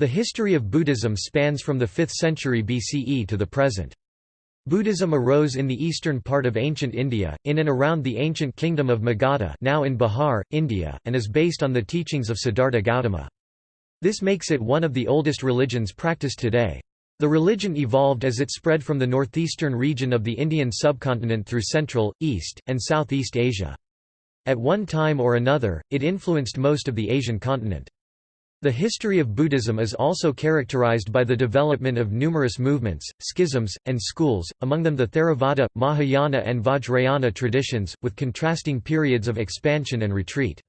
The history of Buddhism spans from the 5th century BCE to the present. Buddhism arose in the eastern part of ancient India, in and around the ancient kingdom of Magadha now in Bihar, India, and is based on the teachings of Siddhartha Gautama. This makes it one of the oldest religions practiced today. The religion evolved as it spread from the northeastern region of the Indian subcontinent through Central, East, and Southeast Asia. At one time or another, it influenced most of the Asian continent. The history of Buddhism is also characterized by the development of numerous movements, schisms, and schools, among them the Theravada, Mahayana and Vajrayana traditions, with contrasting periods of expansion and retreat.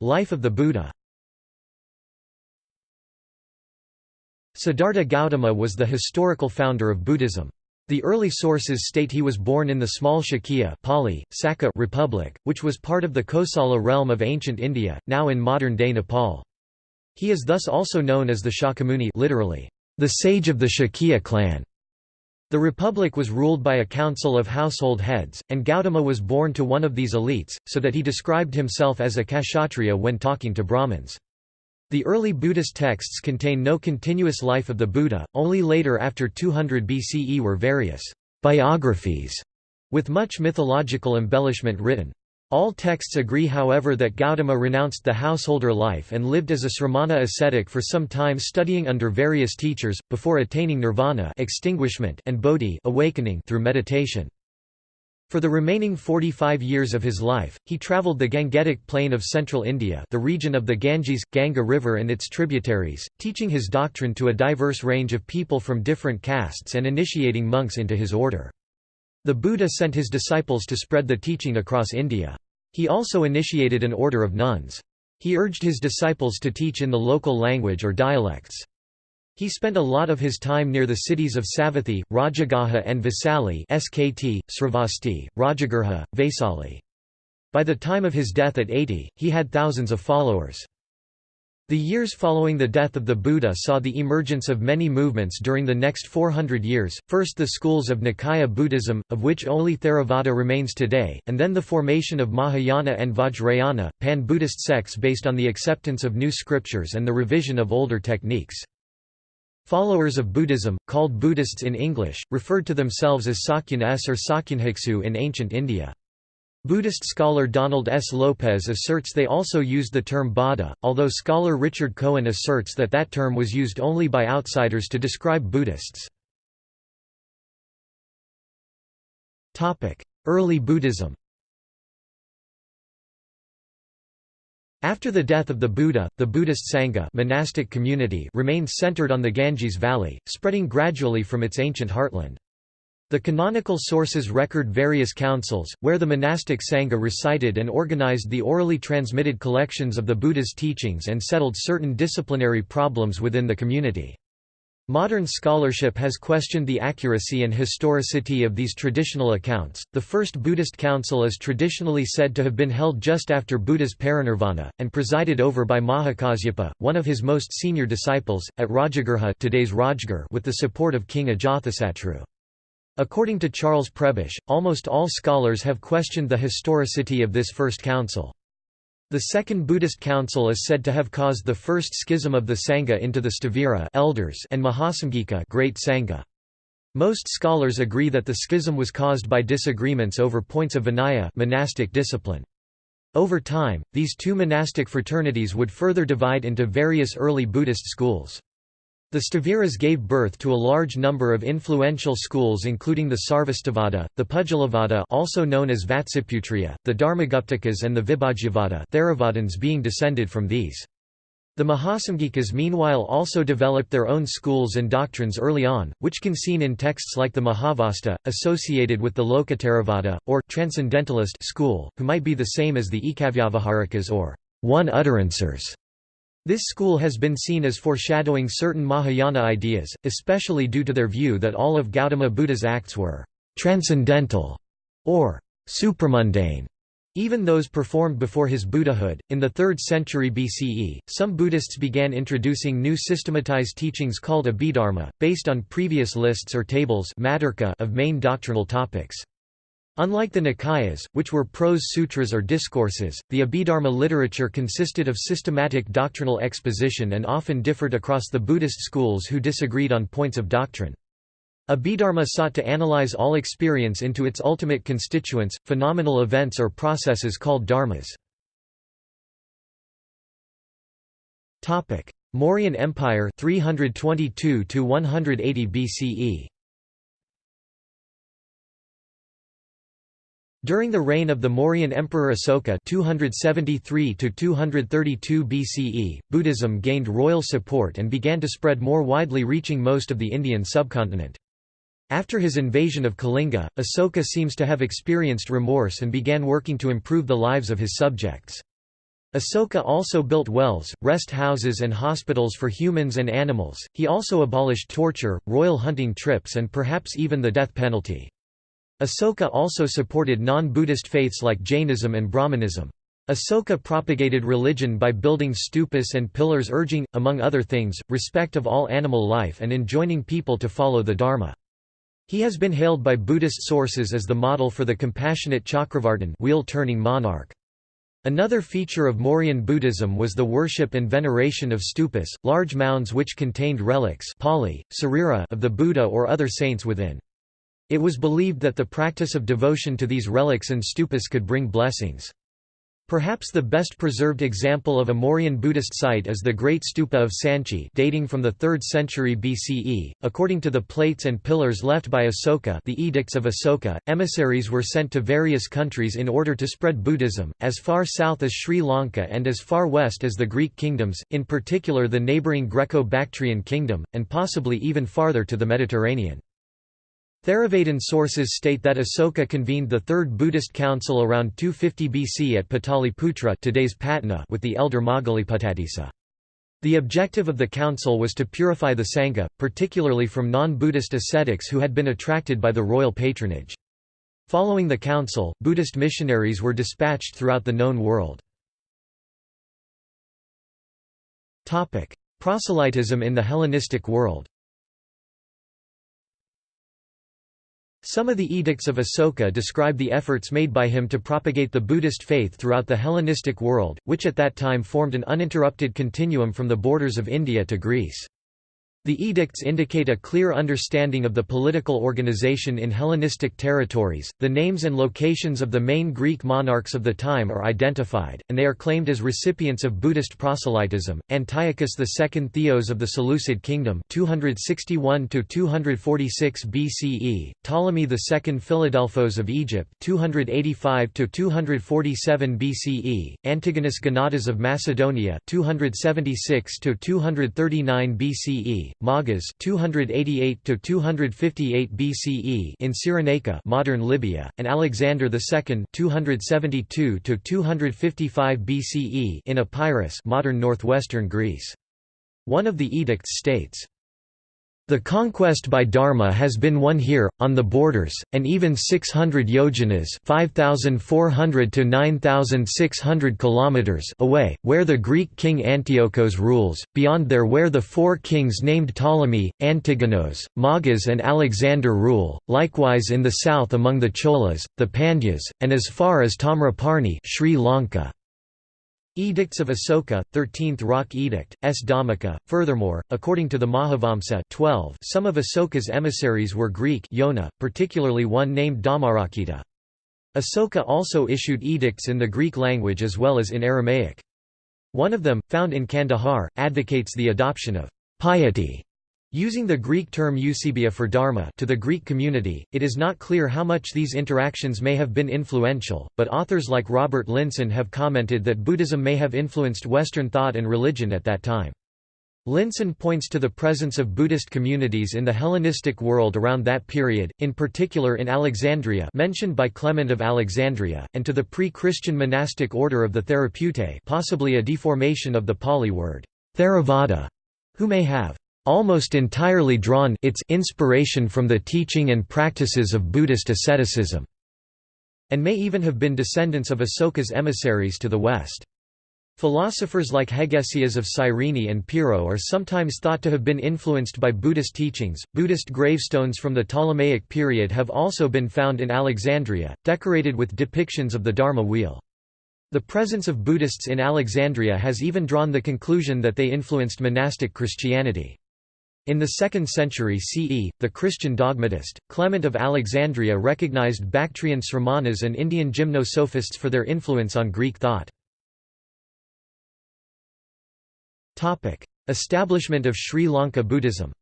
Life of the Buddha Siddhartha Gautama was the historical founder of Buddhism. The early sources state he was born in the small Shakya Republic, which was part of the Kosala realm of ancient India, now in modern-day Nepal. He is thus also known as the Shakyamuni literally, the sage of the Shakya clan. The republic was ruled by a council of household heads, and Gautama was born to one of these elites, so that he described himself as a kshatriya when talking to Brahmins. The early Buddhist texts contain no continuous life of the Buddha, only later after 200 BCE were various biographies, with much mythological embellishment written. All texts agree however that Gautama renounced the householder life and lived as a sramana ascetic for some time studying under various teachers, before attaining nirvana extinguishment and bodhi awakening through meditation. For the remaining 45 years of his life, he travelled the Gangetic plain of central India the region of the Ganges, Ganga River and its tributaries, teaching his doctrine to a diverse range of people from different castes and initiating monks into his order. The Buddha sent his disciples to spread the teaching across India. He also initiated an order of nuns. He urged his disciples to teach in the local language or dialects. He spent a lot of his time near the cities of Savathi, Rajagaha and Vaisali SKT, Sravasti, Rajagurha, Vaisali. By the time of his death at 80, he had thousands of followers. The years following the death of the Buddha saw the emergence of many movements during the next 400 years, first the schools of Nikaya Buddhism, of which only Theravada remains today, and then the formation of Mahayana and Vajrayana, pan-Buddhist sects based on the acceptance of new scriptures and the revision of older techniques. Followers of Buddhism, called Buddhists in English, referred to themselves as Sakyan S or Sakyanhiksu in ancient India. Buddhist scholar Donald S. Lopez asserts they also used the term Bauddha, although scholar Richard Cohen asserts that that term was used only by outsiders to describe Buddhists. Early Buddhism After the death of the Buddha, the Buddhist Sangha monastic community remained centered on the Ganges Valley, spreading gradually from its ancient heartland. The canonical sources record various councils, where the monastic Sangha recited and organized the orally transmitted collections of the Buddha's teachings and settled certain disciplinary problems within the community. Modern scholarship has questioned the accuracy and historicity of these traditional accounts. The first Buddhist council is traditionally said to have been held just after Buddha's parinirvana, and presided over by Mahakasyapa, one of his most senior disciples, at Rajagurha today's Rajgir with the support of King Ajatasattu. According to Charles Prebish, almost all scholars have questioned the historicity of this first council. The Second Buddhist Council is said to have caused the first schism of the Sangha into the Stavira elders and Mahasamgika Great Sangha. Most scholars agree that the schism was caused by disagreements over points of Vinaya monastic discipline. Over time, these two monastic fraternities would further divide into various early Buddhist schools. The Staviras gave birth to a large number of influential schools including the Sarvastivada, the Pudgalavada also known as Vatsiputriya, the Dharmaguptakas and the Vibhajyavada Theravadins being descended from these. The Mahasamgikas meanwhile also developed their own schools and doctrines early on, which can seen in texts like the Mahavastu, associated with the Lokottaravada, or Transcendentalist school, who might be the same as the Ekavyavaharikas or one-utterancers. This school has been seen as foreshadowing certain Mahayana ideas, especially due to their view that all of Gautama Buddha's acts were transcendental or supramundane. Even those performed before his Buddhahood. In the 3rd century BCE, some Buddhists began introducing new systematized teachings called Abhidharma, based on previous lists or tables of main doctrinal topics. Unlike the Nikayas, which were prose sutras or discourses, the Abhidharma literature consisted of systematic doctrinal exposition and often differed across the Buddhist schools who disagreed on points of doctrine. Abhidharma sought to analyze all experience into its ultimate constituents, phenomenal events or processes called dharmas. Mauryan Empire 322 to 180 BCE During the reign of the Mauryan Emperor Asoka 273 BCE, Buddhism gained royal support and began to spread more widely reaching most of the Indian subcontinent. After his invasion of Kalinga, Asoka seems to have experienced remorse and began working to improve the lives of his subjects. Asoka also built wells, rest houses and hospitals for humans and animals. He also abolished torture, royal hunting trips and perhaps even the death penalty. Asoka also supported non-Buddhist faiths like Jainism and Brahmanism. Asoka propagated religion by building stupas and pillars urging, among other things, respect of all animal life and enjoining people to follow the Dharma. He has been hailed by Buddhist sources as the model for the compassionate Chakravartin wheel-turning monarch. Another feature of Mauryan Buddhism was the worship and veneration of stupas, large mounds which contained relics Pali, of the Buddha or other saints within. It was believed that the practice of devotion to these relics and stupas could bring blessings. Perhaps the best preserved example of a Mauryan Buddhist site is the Great Stupa of Sanchi dating from the 3rd century BCE. According to the plates and pillars left by Asoka the Edicts of Asoka, emissaries were sent to various countries in order to spread Buddhism, as far south as Sri Lanka and as far west as the Greek kingdoms, in particular the neighbouring Greco-Bactrian kingdom, and possibly even farther to the Mediterranean. Theravadin sources state that Asoka convened the Third Buddhist Council around 250 BC at Pataliputra today's Patna with the elder Moggaliputtatissa. The objective of the council was to purify the Sangha, particularly from non-Buddhist ascetics who had been attracted by the royal patronage. Following the council, Buddhist missionaries were dispatched throughout the known world. Proselytism in the Hellenistic world Some of the edicts of Asoka describe the efforts made by him to propagate the Buddhist faith throughout the Hellenistic world, which at that time formed an uninterrupted continuum from the borders of India to Greece. The edicts indicate a clear understanding of the political organization in Hellenistic territories. The names and locations of the main Greek monarchs of the time are identified, and they are claimed as recipients of Buddhist proselytism. Antiochus II Theos of the Seleucid Kingdom, 261 to 246 BCE; Ptolemy II Philadelphos of Egypt, 285 to 247 BCE; Antigonus Gonatas of Macedonia, 276 to 239 BCE. Magas 288 to 258 BCE in Cyrenaica, modern Libya, and Alexander II 272 to 255 BCE in Epirus, modern northwestern Greece. One of the edicts states the conquest by Dharma has been won here, on the borders, and even 600 yojanas 5,400 to 9,600 kilometers away, where the Greek king Antiochos rules, beyond there where the four kings named Ptolemy, Antigonos, Magas and Alexander rule, likewise in the south among the Cholas, the Pandyas, and as far as Tamraparni Sri Lanka. Edicts of Asoka, 13th Rock Edict, S. Dhammika. Furthermore, according to the Mahavamsa 12, some of Asoka's emissaries were Greek Yona, particularly one named Dhammarakkhita. Asoka also issued edicts in the Greek language as well as in Aramaic. One of them, found in Kandahar, advocates the adoption of piety Using the Greek term eusebia for dharma to the Greek community, it is not clear how much these interactions may have been influential, but authors like Robert Linssen have commented that Buddhism may have influenced Western thought and religion at that time. Linson points to the presence of Buddhist communities in the Hellenistic world around that period, in particular in Alexandria mentioned by Clement of Alexandria, and to the pre-Christian monastic order of the Therapeutae possibly a deformation of the Pali word, Theravada, who may have almost entirely drawn its inspiration from the teaching and practices of Buddhist asceticism, and may even have been descendants of Asoka's emissaries to the west. Philosophers like Hegesias of Cyrene and Pyrrho are sometimes thought to have been influenced by Buddhist teachings. Buddhist gravestones from the Ptolemaic period have also been found in Alexandria, decorated with depictions of the Dharma wheel. The presence of Buddhists in Alexandria has even drawn the conclusion that they influenced monastic Christianity. In the 2nd century CE, the Christian dogmatist, Clement of Alexandria recognized Bactrian Sramanas and Indian gymnosophists for their influence on Greek thought. Establishment of Sri Lanka Buddhism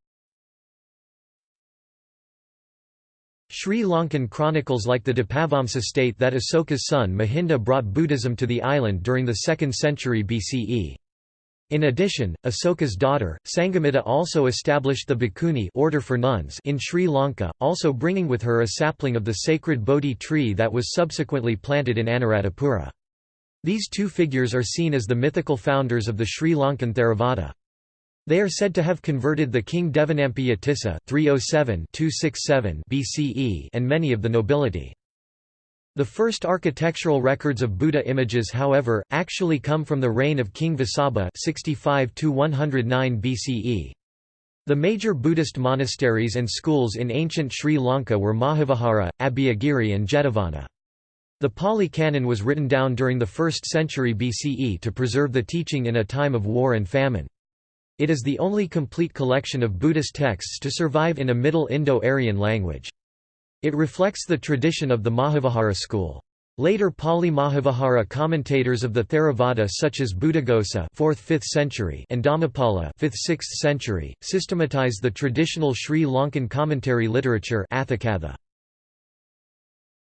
Sri Lankan chronicles like the Dipavamsa state that Asoka's son Mahinda brought Buddhism to the island during the 2nd century BCE. In addition, Asoka's daughter, Sanghamitta also established the Bhikkhuni order for nuns in Sri Lanka, also bringing with her a sapling of the sacred Bodhi tree that was subsequently planted in Anuradhapura. These two figures are seen as the mythical founders of the Sri Lankan Theravada. They are said to have converted the king Devanampiya Tissa 307 BCE and many of the nobility. The first architectural records of Buddha images however, actually come from the reign of King Vasabha 65 BCE. The major Buddhist monasteries and schools in ancient Sri Lanka were Mahavihara, Abhayagiri and Jetavana. The Pali Canon was written down during the 1st century BCE to preserve the teaching in a time of war and famine. It is the only complete collection of Buddhist texts to survive in a Middle Indo-Aryan language. It reflects the tradition of the Mahavihara school. Later Pali Mahavihara commentators of the Theravada such as Buddhaghosa 4th–5th century and Dhammapala 5th–6th century, systematized the traditional Sri Lankan commentary literature Atthakatha.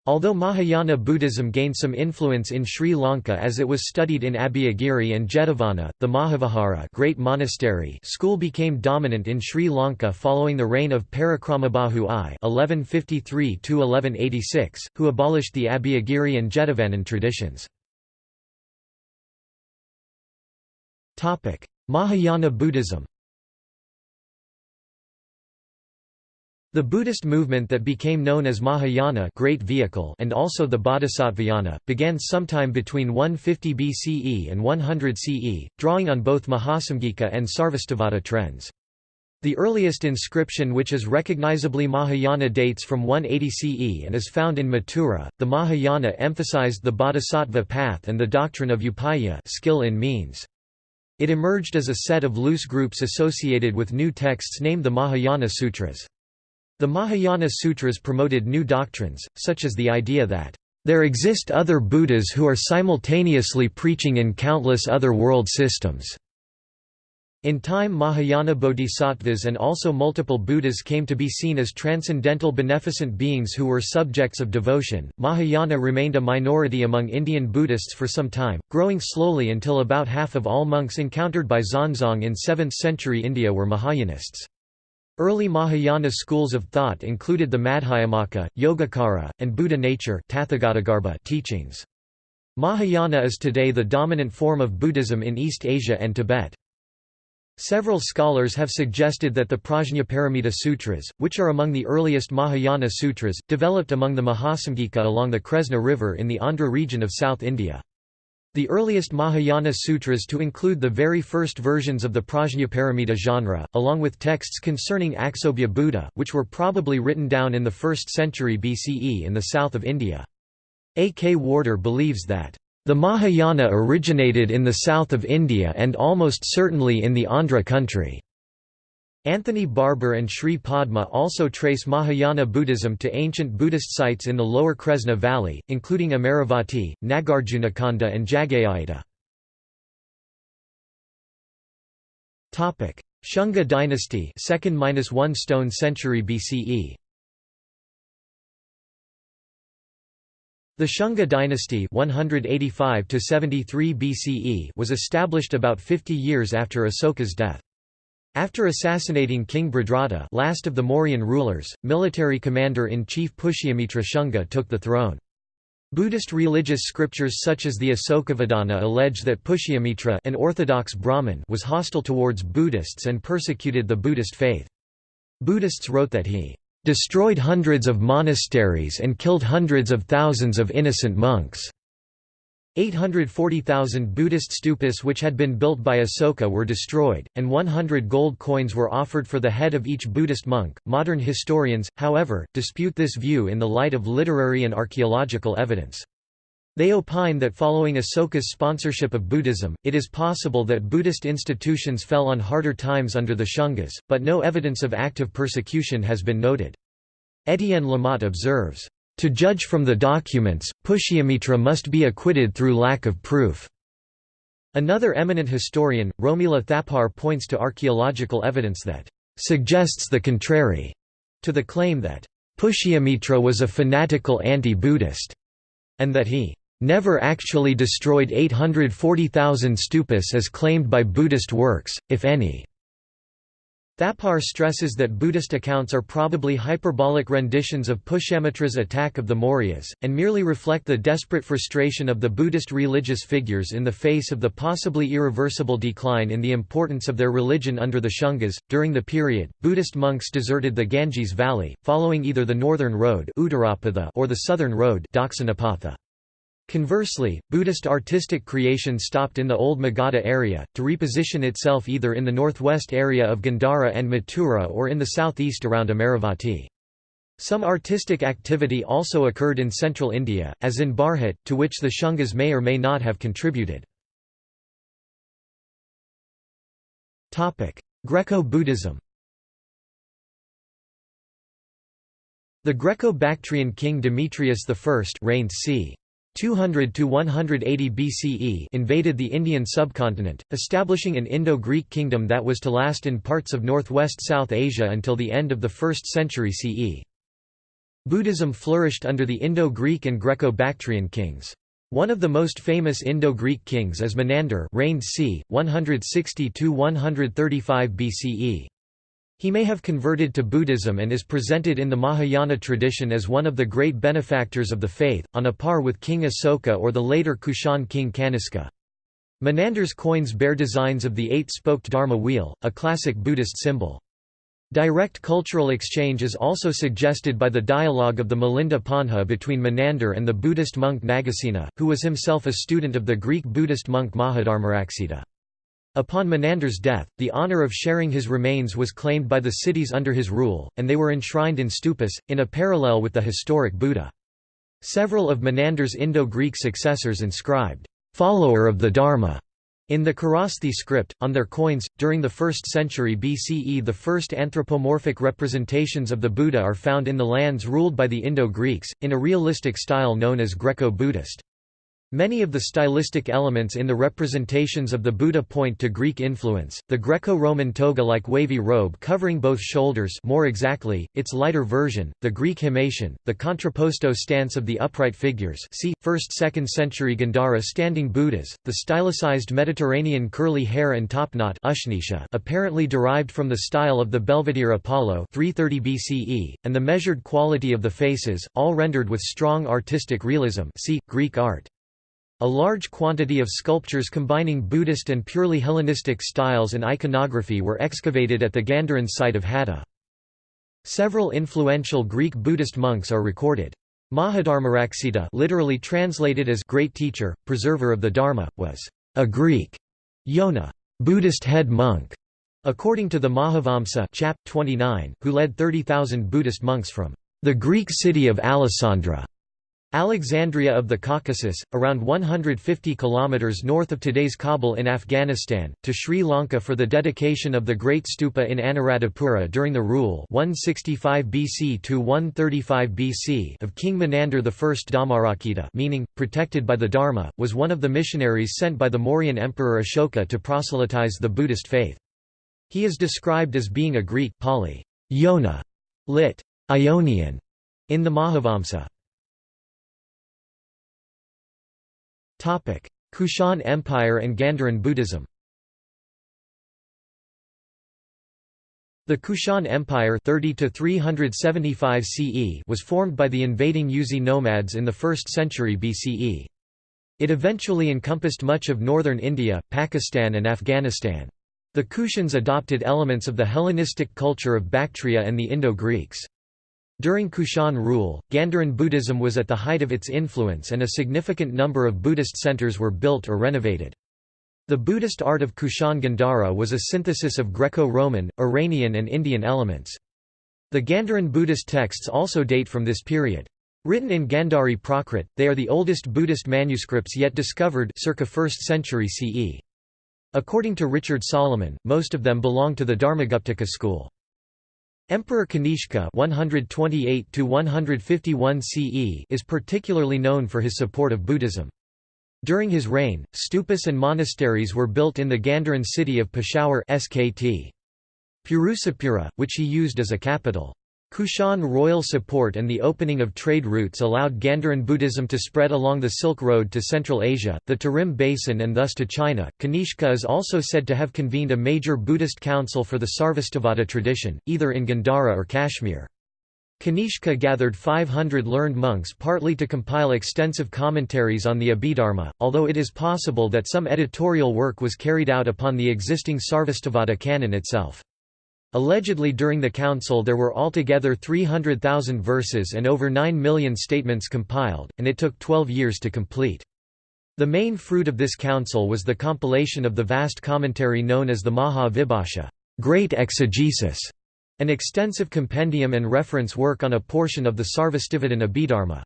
Although Mahayana Buddhism gained some influence in Sri Lanka as it was studied in Abhayagiri and Jetavana, the Mahavihara Great Monastery school became dominant in Sri Lanka following the reign of Parakramabahu I (1153–1186), who abolished the Abhayagiri and Jetavanan traditions. Mahayana Buddhism. The Buddhist movement that became known as Mahayana Great Vehicle and also the Bodhisattvayana, began sometime between 150 BCE and 100 CE, drawing on both Mahasamgika and Sarvastivada trends. The earliest inscription which is recognizably Mahayana dates from 180 CE and is found in Mathura. The Mahayana emphasized the bodhisattva path and the doctrine of upaya skill in means. It emerged as a set of loose groups associated with new texts named the Mahayana Sutras. The Mahayana Sutras promoted new doctrines, such as the idea that, "...there exist other Buddhas who are simultaneously preaching in countless other world systems." In time Mahayana bodhisattvas and also multiple Buddhas came to be seen as transcendental beneficent beings who were subjects of devotion. Mahayana remained a minority among Indian Buddhists for some time, growing slowly until about half of all monks encountered by Xuanzang in 7th century India were Mahayanists. Early Mahayana schools of thought included the Madhyamaka, Yogacara, and Buddha nature teachings. Mahayana is today the dominant form of Buddhism in East Asia and Tibet. Several scholars have suggested that the Prajnaparamita Sutras, which are among the earliest Mahayana sutras, developed among the Mahasamgika along the Kresna River in the Andhra region of South India. The earliest Mahayana sutras to include the very first versions of the Prajnaparamita genre, along with texts concerning Aksobhya Buddha, which were probably written down in the 1st century BCE in the south of India. A. K. Warder believes that, "...the Mahayana originated in the south of India and almost certainly in the Andhra country." Anthony Barber and Sri Padma also trace Mahayana Buddhism to ancient Buddhist sites in the lower Kresna Valley, including Amaravati, Nagarjunakonda and Jagayaita. Shunga dynasty 2nd–1 stone century BCE The Shunga dynasty 185 BCE was established about 50 years after Asoka's death. After assassinating King Bhadrata last of the Mauryan rulers, military commander-in-chief Pushyamitra Shunga took the throne. Buddhist religious scriptures such as the Asokavadana allege that Pushyamitra an orthodox Brahmin was hostile towards Buddhists and persecuted the Buddhist faith. Buddhists wrote that he "...destroyed hundreds of monasteries and killed hundreds of thousands of innocent monks." 840,000 Buddhist stupas which had been built by Asoka were destroyed, and 100 gold coins were offered for the head of each Buddhist monk. Modern historians, however, dispute this view in the light of literary and archaeological evidence. They opine that following Asoka's sponsorship of Buddhism, it is possible that Buddhist institutions fell on harder times under the Shungas, but no evidence of active persecution has been noted. Etienne Lamotte observes, to judge from the documents, Pushyamitra must be acquitted through lack of proof. Another eminent historian, Romila Thapar points to archaeological evidence that suggests the contrary to the claim that Pushyamitra was a fanatical anti-Buddhist, and that he never actually destroyed 840,000 stupas as claimed by Buddhist works, if any. Thapar stresses that Buddhist accounts are probably hyperbolic renditions of Pushyamitra's attack of the Mauryas, and merely reflect the desperate frustration of the Buddhist religious figures in the face of the possibly irreversible decline in the importance of their religion under the Shungas. During the period, Buddhist monks deserted the Ganges Valley, following either the northern road or the southern road Conversely, Buddhist artistic creation stopped in the old Magadha area, to reposition itself either in the northwest area of Gandhara and Mathura or in the southeast around Amaravati. Some artistic activity also occurred in central India, as in Bharhut, to which the Shungas may or may not have contributed. Greco-Buddhism The Greco-Bactrian king Demetrius I reigned c. 200 to 180 BCE invaded the Indian subcontinent, establishing an Indo-Greek kingdom that was to last in parts of northwest South Asia until the end of the 1st century CE. Buddhism flourished under the Indo-Greek and Greco-Bactrian kings. One of the most famous Indo-Greek kings is Menander reigned c. 160–135 BCE. He may have converted to Buddhism and is presented in the Mahayana tradition as one of the great benefactors of the faith, on a par with King Asoka or the later Kushan king Kaniska. Menander's coins bear designs of the eight-spoked Dharma wheel, a classic Buddhist symbol. Direct cultural exchange is also suggested by the dialogue of the Milinda Panha between Menander and the Buddhist monk Nagasena, who was himself a student of the Greek Buddhist monk Mahadharmaraksita. Upon Menander's death, the honor of sharing his remains was claimed by the cities under his rule, and they were enshrined in stupas, in a parallel with the historic Buddha. Several of Menander's Indo-Greek successors inscribed, "'follower of the Dharma' in the Kharosthi script, on their coins. During the 1st century BCE the first anthropomorphic representations of the Buddha are found in the lands ruled by the Indo-Greeks, in a realistic style known as Greco-Buddhist. Many of the stylistic elements in the representations of the Buddha point to Greek influence, the Greco-Roman toga-like wavy robe covering both shoulders more exactly, its lighter version, the Greek himation, the contrapposto stance of the upright figures see, 1st–2nd century Gandhara standing Buddhas, the stylicized Mediterranean curly hair and topknot apparently derived from the style of the Belvedere Apollo 330 BCE, and the measured quality of the faces, all rendered with strong artistic realism see, Greek art. A large quantity of sculptures combining Buddhist and purely Hellenistic styles and iconography were excavated at the Gandharan site of Hadda. Several influential Greek Buddhist monks are recorded. Mahadharmaraksita literally translated as Great Teacher, Preserver of the Dharma, was a Greek Yona Buddhist head monk, according to the Mahavamsa chap. 29, who led 30,000 Buddhist monks from the Greek city of Alasandra Alexandria of the Caucasus, around 150 kilometers north of today's Kabul in Afghanistan, to Sri Lanka for the dedication of the Great Stupa in Anuradhapura during the rule 165 BC to 135 BC of King Menander I Dhammarakkhita meaning, protected by the Dharma, was one of the missionaries sent by the Mauryan Emperor Ashoka to proselytize the Buddhist faith. He is described as being a Greek Pali, Yona, lit. Ionian, in the Mahavamsa. Kushan Empire and Gandharan Buddhism The Kushan Empire 30 to 375 CE was formed by the invading Yuezhi nomads in the 1st century BCE. It eventually encompassed much of northern India, Pakistan and Afghanistan. The Kushans adopted elements of the Hellenistic culture of Bactria and the Indo-Greeks. During Kushan rule, Gandharan Buddhism was at the height of its influence and a significant number of Buddhist centers were built or renovated. The Buddhist art of Kushan Gandhara was a synthesis of Greco-Roman, Iranian and Indian elements. The Gandharan Buddhist texts also date from this period. Written in Gandhari Prakrit, they are the oldest Buddhist manuscripts yet discovered circa 1st century CE. According to Richard Salomon, most of them belong to the Dharmaguptaka school. Emperor Kanishka 128 CE is particularly known for his support of Buddhism. During his reign, stupas and monasteries were built in the Gandharan city of Peshawar Skt. Purusapura, which he used as a capital. Kushan royal support and the opening of trade routes allowed Gandharan Buddhism to spread along the Silk Road to Central Asia, the Tarim Basin and thus to China. Kanishka is also said to have convened a major Buddhist council for the Sarvastivada tradition, either in Gandhara or Kashmir. Kanishka gathered 500 learned monks partly to compile extensive commentaries on the Abhidharma, although it is possible that some editorial work was carried out upon the existing Sarvastivada canon itself. Allegedly during the council there were altogether 300,000 verses and over 9 million statements compiled, and it took 12 years to complete. The main fruit of this council was the compilation of the vast commentary known as the Maha Vibhasha great exegesis", an extensive compendium and reference work on a portion of the Sarvastivadin Abhidharma.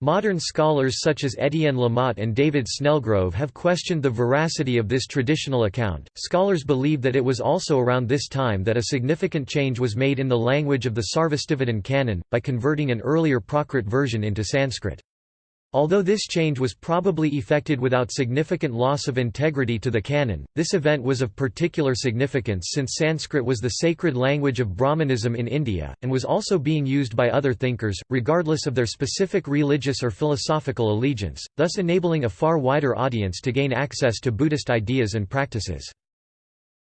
Modern scholars such as Etienne Lamotte and David Snellgrove have questioned the veracity of this traditional account. Scholars believe that it was also around this time that a significant change was made in the language of the Sarvastivadin canon, by converting an earlier Prakrit version into Sanskrit. Although this change was probably effected without significant loss of integrity to the canon, this event was of particular significance since Sanskrit was the sacred language of Brahmanism in India, and was also being used by other thinkers, regardless of their specific religious or philosophical allegiance, thus enabling a far wider audience to gain access to Buddhist ideas and practices.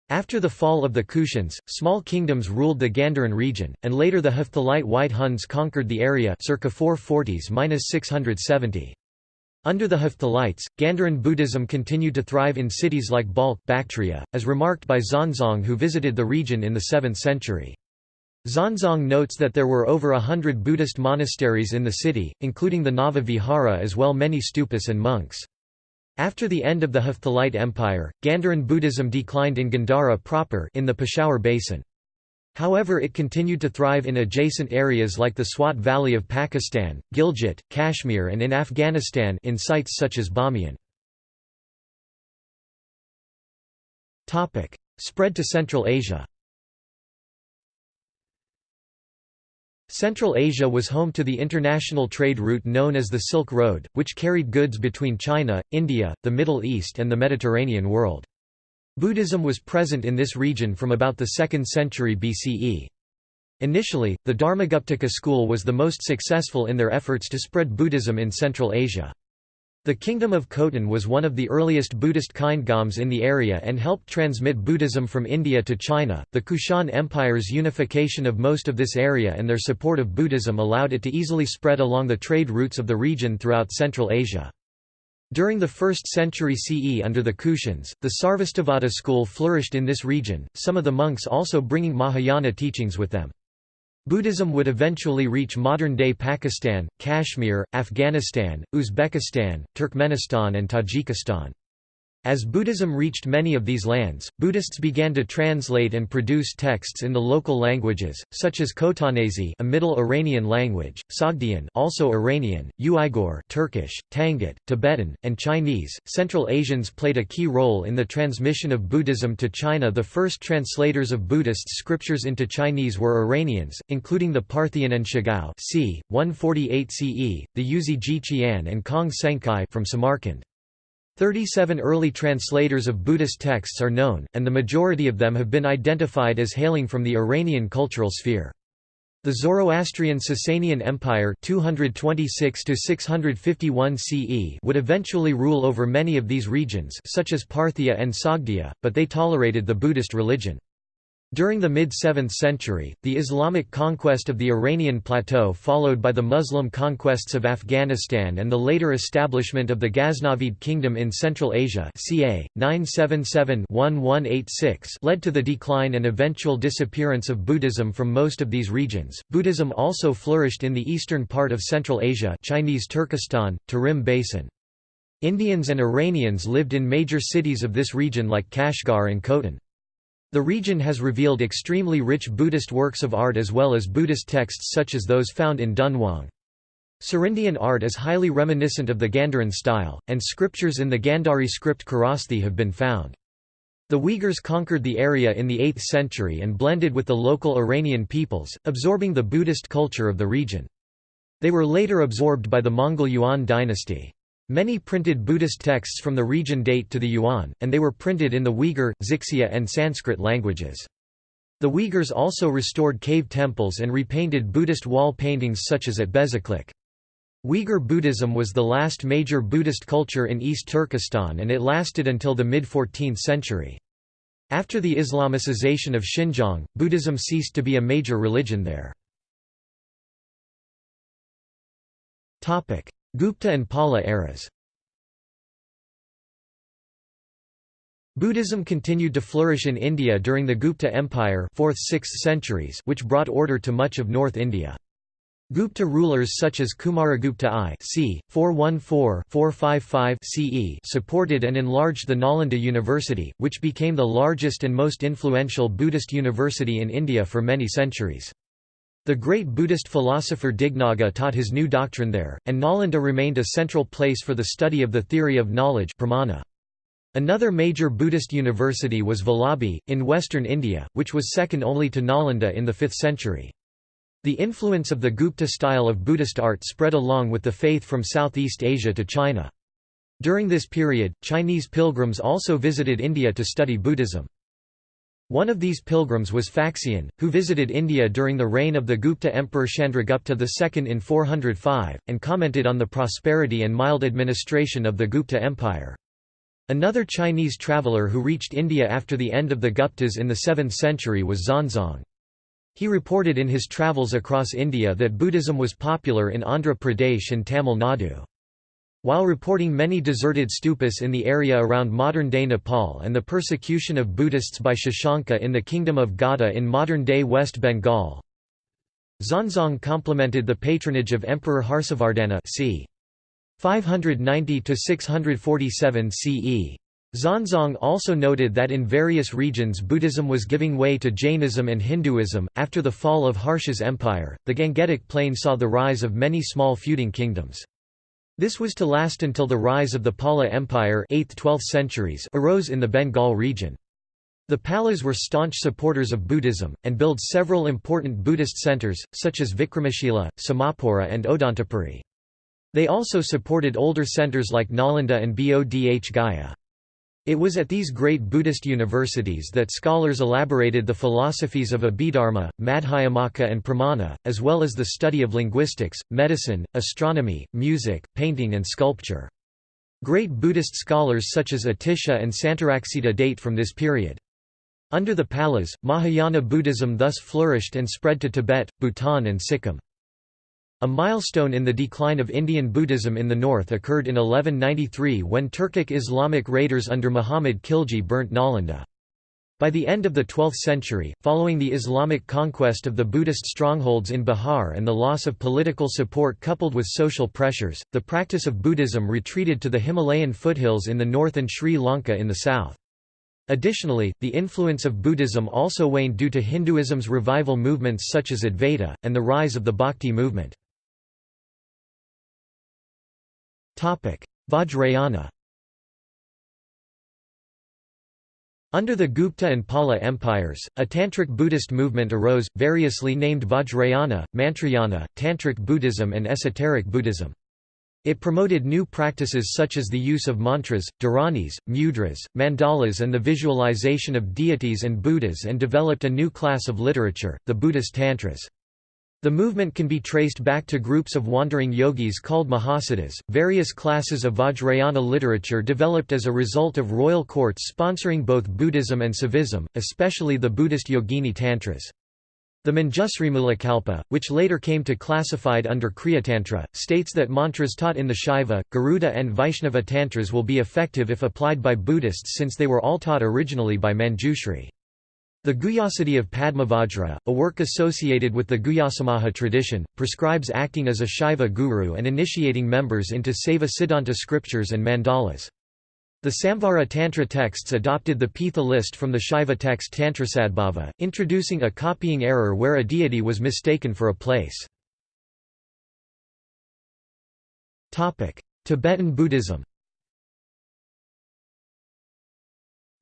After the fall of the Kushans, small kingdoms ruled the Gandharan region, and later the Hephthalite White Huns conquered the area circa 440s-670. Under the Hephthalites, Gandharan Buddhism continued to thrive in cities like Balkh Bactria, as remarked by Xuanzang who visited the region in the 7th century. Xuanzang notes that there were over a hundred Buddhist monasteries in the city, including the Nava Vihara as well many stupas and monks. After the end of the Hephthalite Empire, Gandharan Buddhism declined in Gandhara proper in the Peshawar Basin. However it continued to thrive in adjacent areas like the Swat Valley of Pakistan, Gilgit, Kashmir and in Afghanistan in sites such as Bamiyan. Spread to Central Asia Central Asia was home to the international trade route known as the Silk Road, which carried goods between China, India, the Middle East and the Mediterranean world. Buddhism was present in this region from about the 2nd century BCE. Initially, the Dharmaguptaka school was the most successful in their efforts to spread Buddhism in Central Asia. The Kingdom of Khotan was one of the earliest Buddhist kingdoms in the area and helped transmit Buddhism from India to China. The Kushan Empire's unification of most of this area and their support of Buddhism allowed it to easily spread along the trade routes of the region throughout Central Asia. During the 1st century CE under the Kushans, the Sarvastivada school flourished in this region, some of the monks also bringing Mahayana teachings with them. Buddhism would eventually reach modern-day Pakistan, Kashmir, Afghanistan, Uzbekistan, Turkmenistan and Tajikistan. As Buddhism reached many of these lands, Buddhists began to translate and produce texts in the local languages, such as Khotanese a Middle Iranian language, Sogdian also Iranian, Uyghur Turkish, Tangut, Tibetan, and Chinese. Central Asians played a key role in the transmission of Buddhism to China. The first translators of Buddhist scriptures into Chinese were Iranians, including the Parthian An Shigao c. 148 CE, the Yuezhi Jiqian and Kong Senkai from Samarkand. Thirty-seven early translators of Buddhist texts are known, and the majority of them have been identified as hailing from the Iranian cultural sphere. The Zoroastrian Sasanian Empire 226 CE would eventually rule over many of these regions such as Parthia and Sogdia, but they tolerated the Buddhist religion. During the mid-7th century, the Islamic conquest of the Iranian plateau followed by the Muslim conquests of Afghanistan and the later establishment of the Ghaznavid kingdom in Central Asia ca. 977-1186 led to the decline and eventual disappearance of Buddhism from most of these regions. Buddhism also flourished in the eastern part of Central Asia Chinese Turkestan, Tarim Basin. Indians and Iranians lived in major cities of this region like Kashgar and Khotan. The region has revealed extremely rich Buddhist works of art as well as Buddhist texts such as those found in Dunhuang. Serindian art is highly reminiscent of the Gandharan style, and scriptures in the Gandhari script Kharosthi have been found. The Uyghurs conquered the area in the 8th century and blended with the local Iranian peoples, absorbing the Buddhist culture of the region. They were later absorbed by the Mongol Yuan dynasty. Many printed Buddhist texts from the region date to the Yuan, and they were printed in the Uyghur, Xixia and Sanskrit languages. The Uyghurs also restored cave temples and repainted Buddhist wall paintings such as at Bezeklik. Uyghur Buddhism was the last major Buddhist culture in East Turkestan and it lasted until the mid-14th century. After the Islamicization of Xinjiang, Buddhism ceased to be a major religion there. Gupta and Pala eras Buddhism continued to flourish in India during the Gupta Empire 4th–6th centuries which brought order to much of North India. Gupta rulers such as Kumaragupta I c. 414–455 CE supported and enlarged the Nalanda University, which became the largest and most influential Buddhist university in India for many centuries. The great Buddhist philosopher Dignaga taught his new doctrine there, and Nalanda remained a central place for the study of the theory of knowledge pramana. Another major Buddhist university was Vallabhi, in western India, which was second only to Nalanda in the 5th century. The influence of the Gupta style of Buddhist art spread along with the faith from Southeast Asia to China. During this period, Chinese pilgrims also visited India to study Buddhism. One of these pilgrims was Faxian, who visited India during the reign of the Gupta emperor Chandragupta II in 405, and commented on the prosperity and mild administration of the Gupta Empire. Another Chinese traveller who reached India after the end of the Guptas in the 7th century was Xuanzang. He reported in his travels across India that Buddhism was popular in Andhra Pradesh and Tamil Nadu. While reporting many deserted stupas in the area around modern-day Nepal and the persecution of Buddhists by Shashanka in the Kingdom of Gauda in modern-day West Bengal, Xuanzang complimented the patronage of Emperor Harsavardhana c. 590–647 CE. Xuanzang also noted that in various regions Buddhism was giving way to Jainism and Hinduism. After the fall of Harsha's empire, the Gangetic Plain saw the rise of many small feuding kingdoms. This was to last until the rise of the Pala Empire 8th–12th centuries arose in the Bengal region. The Palas were staunch supporters of Buddhism, and built several important Buddhist centers, such as Vikramashila, Somapura and Odantapuri. They also supported older centers like Nalanda and Bodh Gaya. It was at these great Buddhist universities that scholars elaborated the philosophies of Abhidharma, Madhyamaka and Pramana, as well as the study of linguistics, medicine, astronomy, music, painting and sculpture. Great Buddhist scholars such as Atisha and Santaraksita date from this period. Under the Palas, Mahayana Buddhism thus flourished and spread to Tibet, Bhutan and Sikkim. A milestone in the decline of Indian Buddhism in the north occurred in 1193 when Turkic Islamic raiders under Muhammad Khilji burnt Nalanda. By the end of the 12th century, following the Islamic conquest of the Buddhist strongholds in Bihar and the loss of political support coupled with social pressures, the practice of Buddhism retreated to the Himalayan foothills in the north and Sri Lanka in the south. Additionally, the influence of Buddhism also waned due to Hinduism's revival movements such as Advaita, and the rise of the Bhakti movement. Vajrayana Under the Gupta and Pala empires, a Tantric Buddhist movement arose, variously named Vajrayana, Mantrayana, Tantric Buddhism and Esoteric Buddhism. It promoted new practices such as the use of mantras, dharanis, mudras, mandalas and the visualization of deities and Buddhas and developed a new class of literature, the Buddhist Tantras. The movement can be traced back to groups of wandering yogis called Mahasiddhas. Various classes of Vajrayana literature developed as a result of royal courts sponsoring both Buddhism and Saivism, especially the Buddhist Yogini Tantras. The Manjusrimulakalpa, which later came to be classified under Kriyatantra, states that mantras taught in the Shaiva, Garuda and Vaishnava Tantras will be effective if applied by Buddhists since they were all taught originally by Manjushri. The Guhyasiddhi of Padmavajra, a work associated with the Guhyasamaja tradition, prescribes acting as a Shaiva guru and initiating members into Saiva Siddhanta scriptures and mandalas. The Samvara Tantra texts adopted the Pitha list from the Shaiva text Tantrasadbhava, introducing a copying error where a deity was mistaken for a place. Tibetan Buddhism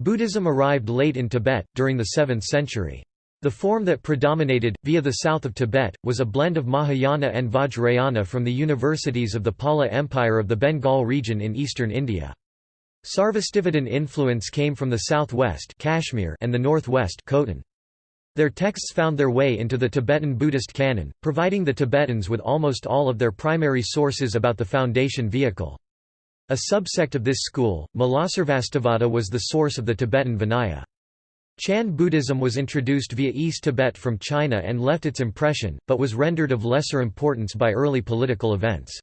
Buddhism arrived late in Tibet, during the 7th century. The form that predominated, via the south of Tibet, was a blend of Mahayana and Vajrayana from the universities of the Pala Empire of the Bengal region in eastern India. Sarvastivadin influence came from the southwest Kashmir and the northwest Khotan. Their texts found their way into the Tibetan Buddhist canon, providing the Tibetans with almost all of their primary sources about the foundation vehicle. A subsect of this school, Mulasarvastivada was the source of the Tibetan Vinaya. Chan Buddhism was introduced via East Tibet from China and left its impression, but was rendered of lesser importance by early political events.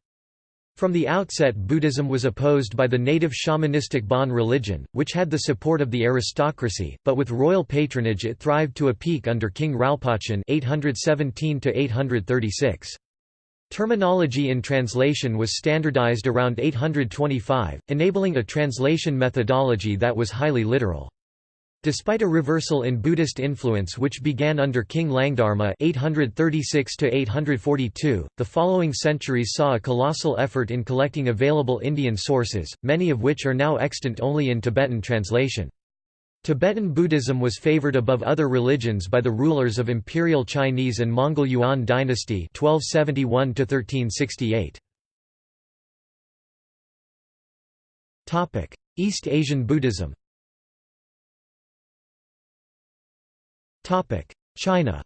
From the outset Buddhism was opposed by the native shamanistic Bon religion, which had the support of the aristocracy, but with royal patronage it thrived to a peak under King Ralpachan 817 -836. Terminology in translation was standardized around 825, enabling a translation methodology that was highly literal. Despite a reversal in Buddhist influence which began under King Langdharma 836 the following centuries saw a colossal effort in collecting available Indian sources, many of which are now extant only in Tibetan translation. Tibetan Buddhism was favored above other religions by the rulers of Imperial Chinese and Mongol Yuan dynasty 1271 1368. Topic: East Asian Buddhism. Topic: China.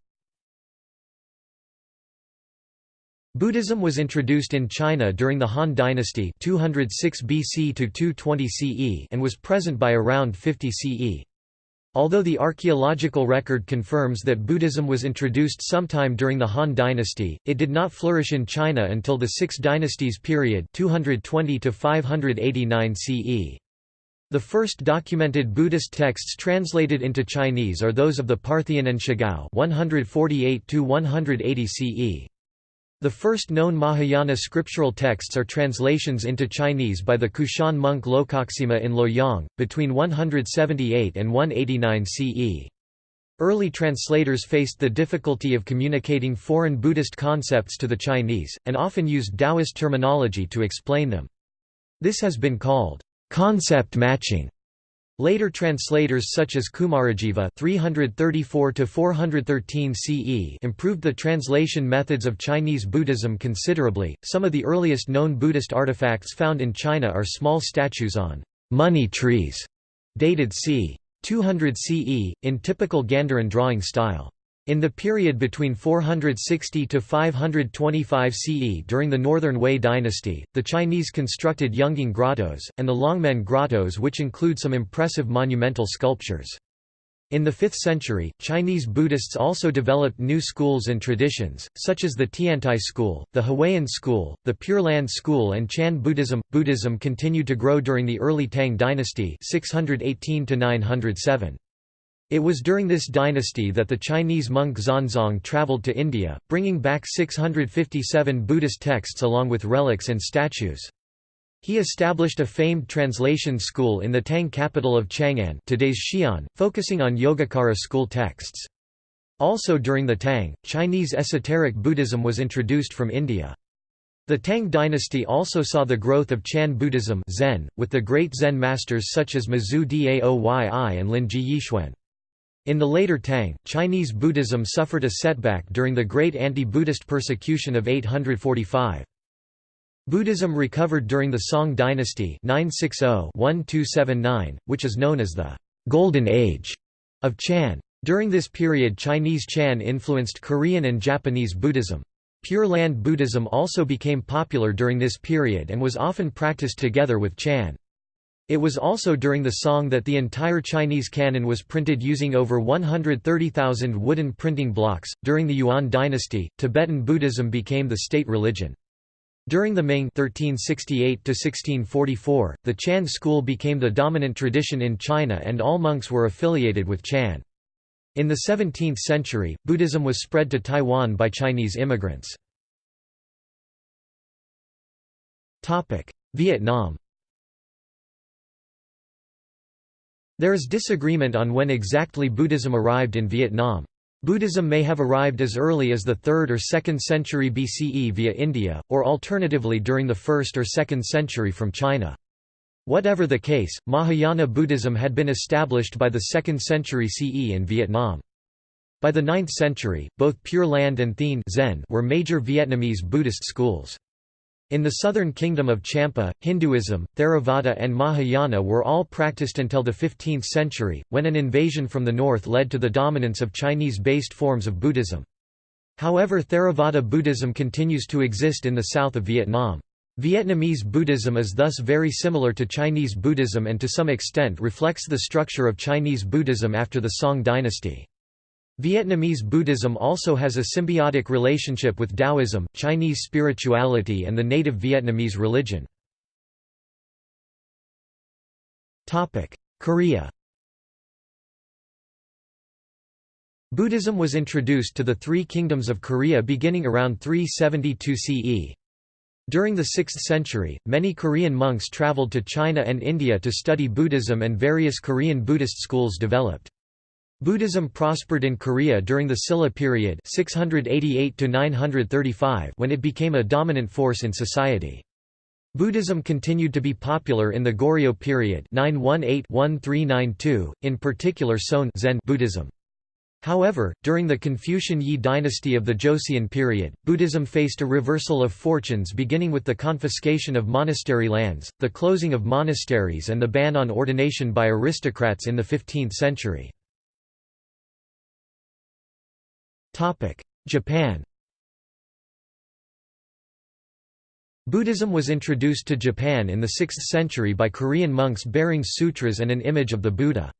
Buddhism was introduced in China during the Han Dynasty 206 BC to 220 CE and was present by around 50 CE. Although the archaeological record confirms that Buddhism was introduced sometime during the Han dynasty, it did not flourish in China until the Six Dynasties period 220 to 589 CE. The first documented Buddhist texts translated into Chinese are those of the Parthian An Shigao 148 to 180 CE. The first known Mahayana scriptural texts are translations into Chinese by the Kushan monk Lokaksema in Luoyang, between 178 and 189 CE. Early translators faced the difficulty of communicating foreign Buddhist concepts to the Chinese, and often used Taoist terminology to explain them. This has been called concept matching. Later translators such as Kumarajiva (334–413 CE) improved the translation methods of Chinese Buddhism considerably. Some of the earliest known Buddhist artifacts found in China are small statues on money trees, dated c. 200 CE, in typical Gandharan drawing style. In the period between 460 to 525 CE during the Northern Wei dynasty, the Chinese constructed Yungang grottos, and the Longmen grottos which include some impressive monumental sculptures. In the 5th century, Chinese Buddhists also developed new schools and traditions, such as the Tiantai school, the Huayan school, the Pure Land school and Chan Buddhism. Buddhism continued to grow during the early Tang dynasty 618 907. It was during this dynasty that the Chinese monk Xuanzang traveled to India, bringing back 657 Buddhist texts along with relics and statues. He established a famed translation school in the Tang capital of Chang'an today's Xi'an, focusing on Yogacara school texts. Also during the Tang, Chinese esoteric Buddhism was introduced from India. The Tang dynasty also saw the growth of Chan Buddhism Zen, with the great Zen masters such as Mazu Daoyi and Lin Ji Yixuan. In the later Tang, Chinese Buddhism suffered a setback during the great anti-Buddhist persecution of 845. Buddhism recovered during the Song dynasty 960-1279, which is known as the «Golden Age» of Chan. During this period Chinese Chan influenced Korean and Japanese Buddhism. Pure Land Buddhism also became popular during this period and was often practiced together with Chan. It was also during the Song that the entire Chinese canon was printed using over 130,000 wooden printing blocks. During the Yuan dynasty, Tibetan Buddhism became the state religion. During the Ming 1368 1644, the Chan school became the dominant tradition in China and all monks were affiliated with Chan. In the 17th century, Buddhism was spread to Taiwan by Chinese immigrants. Vietnam There is disagreement on when exactly Buddhism arrived in Vietnam. Buddhism may have arrived as early as the 3rd or 2nd century BCE via India, or alternatively during the 1st or 2nd century from China. Whatever the case, Mahayana Buddhism had been established by the 2nd century CE in Vietnam. By the 9th century, both Pure Land and Thien Zen were major Vietnamese Buddhist schools. In the southern kingdom of Champa, Hinduism, Theravada and Mahayana were all practiced until the 15th century, when an invasion from the north led to the dominance of Chinese-based forms of Buddhism. However Theravada Buddhism continues to exist in the south of Vietnam. Vietnamese Buddhism is thus very similar to Chinese Buddhism and to some extent reflects the structure of Chinese Buddhism after the Song dynasty. Vietnamese Buddhism also has a symbiotic relationship with Taoism, Chinese spirituality and the native Vietnamese religion. Korea Buddhism was introduced to the three kingdoms of Korea beginning around 372 CE. During the 6th century, many Korean monks traveled to China and India to study Buddhism and various Korean Buddhist schools developed. Buddhism prospered in Korea during the Silla period 688 when it became a dominant force in society. Buddhism continued to be popular in the Goryeo period 918-1392, in particular Seon Zen Buddhism. However, during the Confucian Yi dynasty of the Joseon period, Buddhism faced a reversal of fortunes beginning with the confiscation of monastery lands, the closing of monasteries and the ban on ordination by aristocrats in the 15th century. Japan Buddhism was introduced to Japan in the 6th century by Korean monks bearing sutras and an image of the Buddha.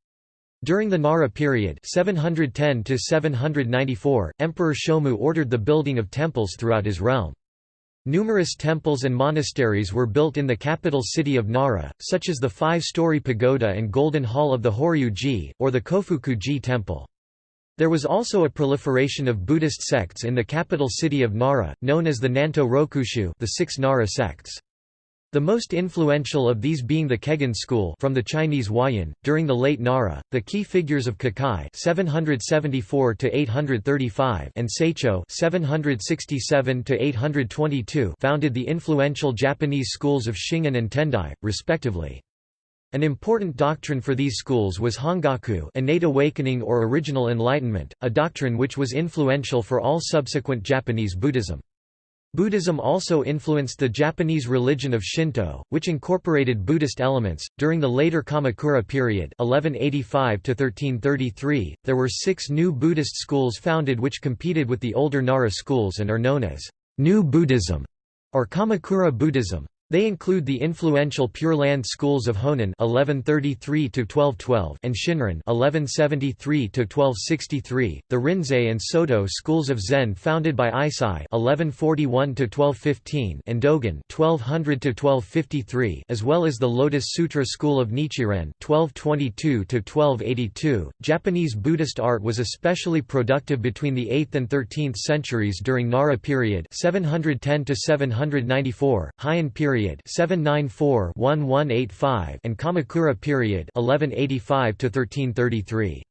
During the Nara period 710 Emperor Shomu ordered the building of temples throughout his realm. Numerous temples and monasteries were built in the capital city of Nara, such as the five-story pagoda and golden hall of the Horyu-ji, or the Kofuku-ji temple. There was also a proliferation of Buddhist sects in the capital city of Nara, known as the Nanto Rokushu the six Nara sects. The most influential of these being the Kegon school from the Chinese Huayan. During the late Nara, the key figures of Kukai (774 835) and Saicho (767 822) founded the influential Japanese schools of Shingon and Tendai, respectively. An important doctrine for these schools was Hongaku innate awakening or original enlightenment, a doctrine which was influential for all subsequent Japanese Buddhism. Buddhism also influenced the Japanese religion of Shinto, which incorporated Buddhist elements. During the later Kamakura period, 1185 to 1333, there were 6 new Buddhist schools founded which competed with the older Nara schools and are known as New Buddhism or Kamakura Buddhism. They include the influential Pure Land schools of Honen (1133–1212) and Shinran (1173–1263), the Rinzai and Soto schools of Zen founded by Eisai (1141–1215) and Dogen (1200–1253), as well as the Lotus Sutra school of Nichiren (1222–1282). Japanese Buddhist art was especially productive between the 8th and 13th centuries during Nara period (710–794), Heian period period 794-1185 and Kamakura period 1185-1333.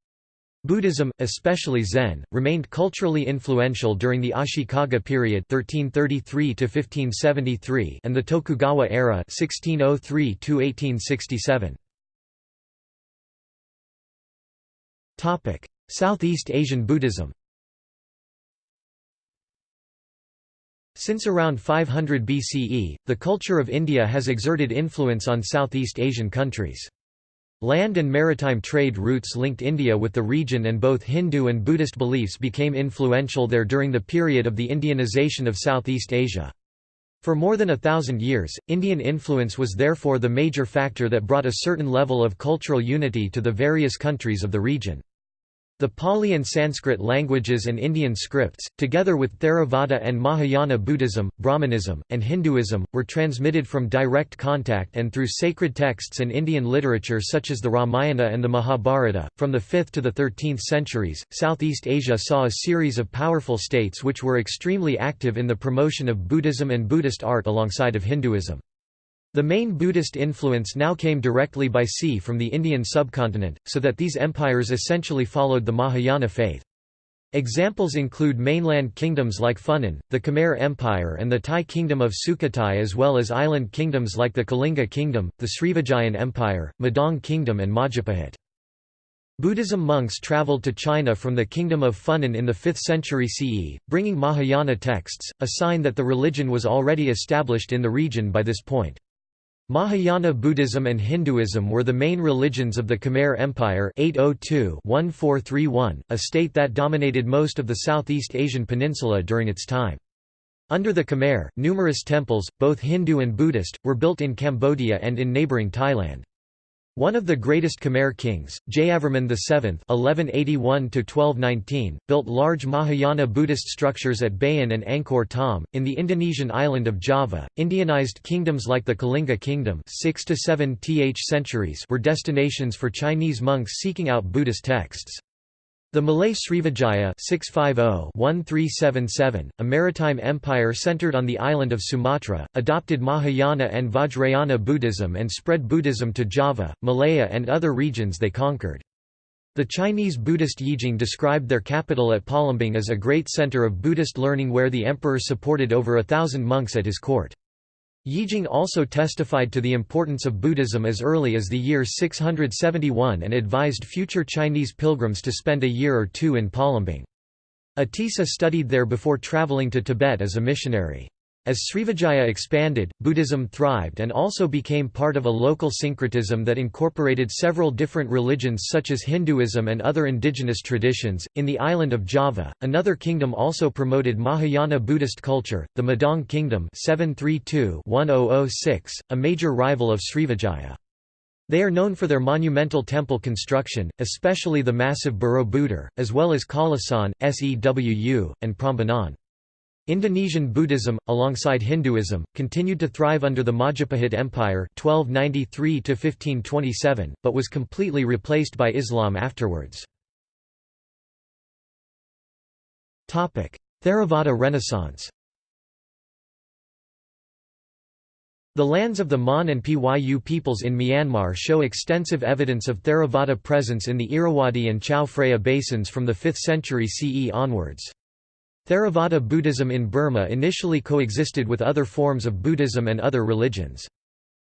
Buddhism, especially Zen, remained culturally influential during the Ashikaga period 1333 to 1573 and the Tokugawa era 1603 to 1867. Topic: Southeast Asian Buddhism. Since around 500 BCE, the culture of India has exerted influence on Southeast Asian countries. Land and maritime trade routes linked India with the region and both Hindu and Buddhist beliefs became influential there during the period of the Indianization of Southeast Asia. For more than a thousand years, Indian influence was therefore the major factor that brought a certain level of cultural unity to the various countries of the region. The Pali and Sanskrit languages and Indian scripts, together with Theravada and Mahayana Buddhism, Brahmanism, and Hinduism, were transmitted from direct contact and through sacred texts and Indian literature such as the Ramayana and the Mahabharata. From the 5th to the 13th centuries, Southeast Asia saw a series of powerful states which were extremely active in the promotion of Buddhism and Buddhist art alongside of Hinduism. The main Buddhist influence now came directly by sea from the Indian subcontinent, so that these empires essentially followed the Mahayana faith. Examples include mainland kingdoms like Funan, the Khmer Empire and the Thai kingdom of Sukhothai as well as island kingdoms like the Kalinga kingdom, the Srivijayan Empire, Medang kingdom and Majapahit. Buddhism monks traveled to China from the kingdom of Funan in the 5th century CE, bringing Mahayana texts, a sign that the religion was already established in the region by this point. Mahayana Buddhism and Hinduism were the main religions of the Khmer Empire 802-1431, a state that dominated most of the Southeast Asian peninsula during its time. Under the Khmer, numerous temples, both Hindu and Buddhist, were built in Cambodia and in neighbouring Thailand. One of the greatest Khmer kings, Jayavarman VII (1181–1219), built large Mahayana Buddhist structures at Bayon and Angkor Thom in the Indonesian island of Java. Indianized kingdoms like the Kalinga Kingdom (6 to 7 th centuries) were destinations for Chinese monks seeking out Buddhist texts. The Malay Srivijaya 650-1377, a maritime empire centered on the island of Sumatra, adopted Mahayana and Vajrayana Buddhism and spread Buddhism to Java, Malaya and other regions they conquered. The Chinese Buddhist Yijing described their capital at Palembang as a great center of Buddhist learning where the emperor supported over a thousand monks at his court. Yijing also testified to the importance of Buddhism as early as the year 671 and advised future Chinese pilgrims to spend a year or two in Palembang. Atisa studied there before traveling to Tibet as a missionary. As Srivijaya expanded, Buddhism thrived and also became part of a local syncretism that incorporated several different religions such as Hinduism and other indigenous traditions. In the island of Java, another kingdom also promoted Mahayana Buddhist culture, the Medang Kingdom 732-1006, a major rival of Srivijaya. They are known for their monumental temple construction, especially the massive Borobudur, as well as Kalasan, Sewu, and Prambanan. Indonesian Buddhism, alongside Hinduism, continued to thrive under the Majapahit Empire 1293 but was completely replaced by Islam afterwards. Theravada Renaissance The lands of the Mon and Pyu peoples in Myanmar show extensive evidence of Theravada presence in the Irrawaddy and Chao Phraya basins from the 5th century CE onwards. Theravada Buddhism in Burma initially coexisted with other forms of Buddhism and other religions.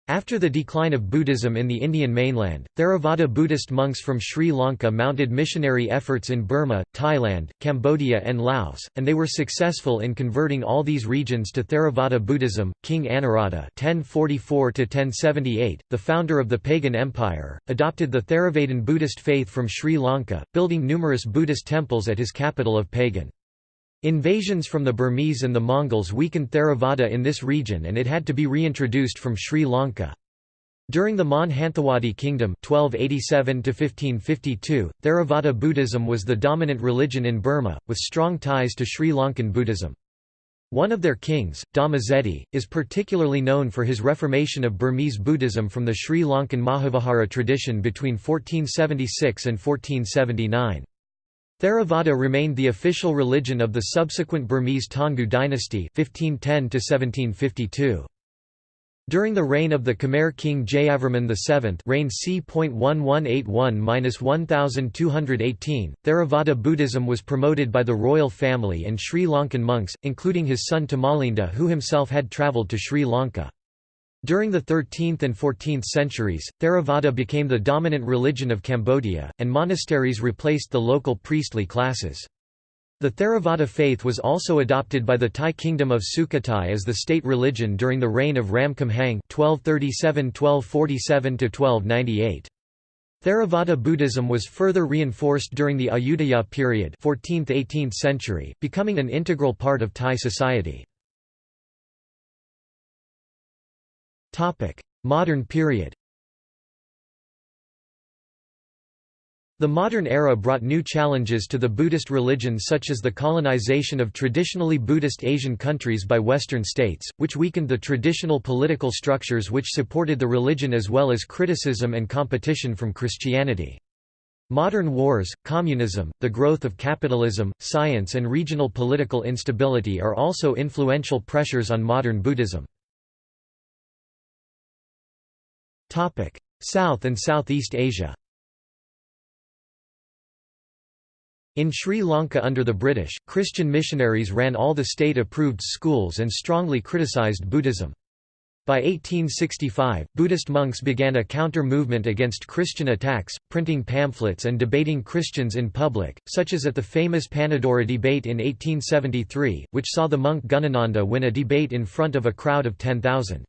After the decline of Buddhism in the Indian mainland, Theravada Buddhist monks from Sri Lanka mounted missionary efforts in Burma, Thailand, Cambodia, and Laos, and they were successful in converting all these regions to Theravada Buddhism. King Anawrahta (1044–1078), the founder of the pagan empire, adopted the Theravadan Buddhist faith from Sri Lanka, building numerous Buddhist temples at his capital of Pagan. Invasions from the Burmese and the Mongols weakened Theravada in this region and it had to be reintroduced from Sri Lanka. During the Mon Hanthawadi Kingdom 1287 Theravada Buddhism was the dominant religion in Burma, with strong ties to Sri Lankan Buddhism. One of their kings, Dhamma is particularly known for his reformation of Burmese Buddhism from the Sri Lankan Mahavihara tradition between 1476 and 1479. Theravada remained the official religion of the subsequent Burmese Taungoo dynasty 1510 During the reign of the Khmer king Jayavarman VII reign c.1181–1218, Theravada Buddhism was promoted by the royal family and Sri Lankan monks, including his son Tamalinda who himself had travelled to Sri Lanka. During the 13th and 14th centuries, Theravada became the dominant religion of Cambodia, and monasteries replaced the local priestly classes. The Theravada faith was also adopted by the Thai kingdom of Sukhothai as the state religion during the reign of Ram Khamhaeng 1237–1247–1298. Theravada Buddhism was further reinforced during the Ayutthaya period 14th–18th century, becoming an integral part of Thai society. Modern period The modern era brought new challenges to the Buddhist religion such as the colonization of traditionally Buddhist Asian countries by Western states, which weakened the traditional political structures which supported the religion as well as criticism and competition from Christianity. Modern wars, communism, the growth of capitalism, science and regional political instability are also influential pressures on modern Buddhism. South and Southeast Asia In Sri Lanka under the British, Christian missionaries ran all the state-approved schools and strongly criticised Buddhism. By 1865, Buddhist monks began a counter-movement against Christian attacks, printing pamphlets and debating Christians in public, such as at the famous Panadura debate in 1873, which saw the monk Gunananda win a debate in front of a crowd of 10,000.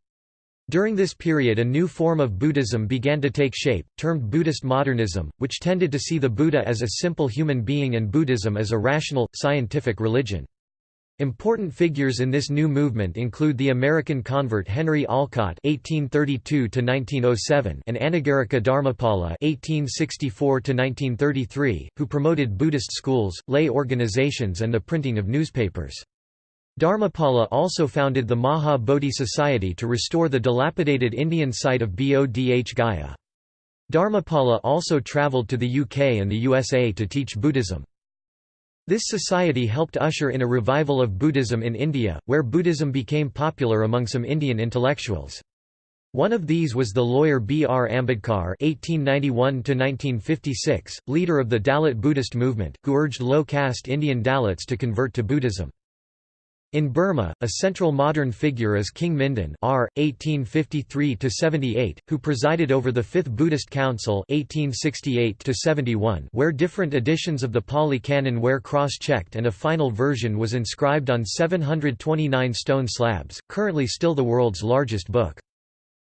During this period a new form of Buddhism began to take shape, termed Buddhist modernism, which tended to see the Buddha as a simple human being and Buddhism as a rational, scientific religion. Important figures in this new movement include the American convert Henry Olcott (1832–1907) and Anagarika Dharmapala (1864–1933), who promoted Buddhist schools, lay organizations, and the printing of newspapers. Dharmapala also founded the Maha Bodhi Society to restore the dilapidated Indian site of Bodh Gaya. Dharmapala also travelled to the UK and the USA to teach Buddhism. This society helped usher in a revival of Buddhism in India, where Buddhism became popular among some Indian intellectuals. One of these was the lawyer B. R. Ambedkar (1891–1956), leader of the Dalit Buddhist movement, who urged low-caste Indian Dalits to convert to Buddhism. In Burma, a central modern figure is King Mindon R. 1853–78, who presided over the Fifth Buddhist Council 1868–71 where different editions of the Pali Canon were cross-checked and a final version was inscribed on 729 stone slabs, currently still the world's largest book.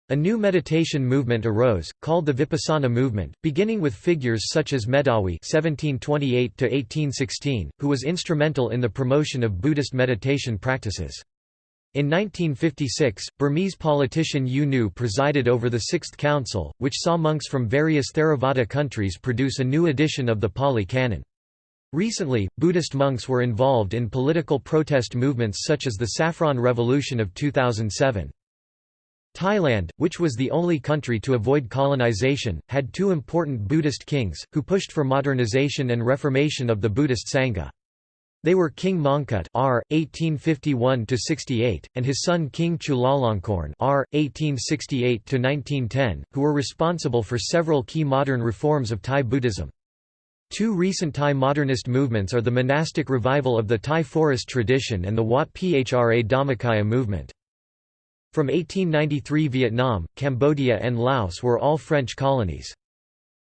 A new meditation movement arose, called the Vipassana movement, beginning with figures such as Medawi (1728–1816), who was instrumental in the promotion of Buddhist meditation practices. In 1956, Burmese politician U Nu presided over the Sixth Council, which saw monks from various Theravada countries produce a new edition of the Pali Canon. Recently, Buddhist monks were involved in political protest movements such as the Saffron Revolution of 2007. Thailand, which was the only country to avoid colonization, had two important Buddhist kings, who pushed for modernization and reformation of the Buddhist Sangha. They were King Mongkut R. 1851–68, and his son King Chulalongkorn R. 1868–1910, who were responsible for several key modern reforms of Thai Buddhism. Two recent Thai modernist movements are the monastic revival of the Thai forest tradition and the Wat Phra Dhammakaya movement. From 1893 Vietnam, Cambodia and Laos were all French colonies.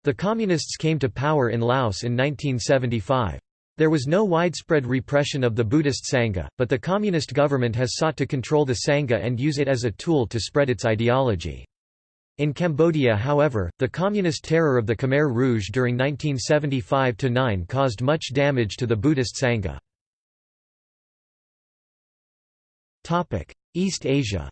The Communists came to power in Laos in 1975. There was no widespread repression of the Buddhist Sangha, but the Communist government has sought to control the Sangha and use it as a tool to spread its ideology. In Cambodia however, the communist terror of the Khmer Rouge during 1975–9 caused much damage to the Buddhist Sangha. East Asia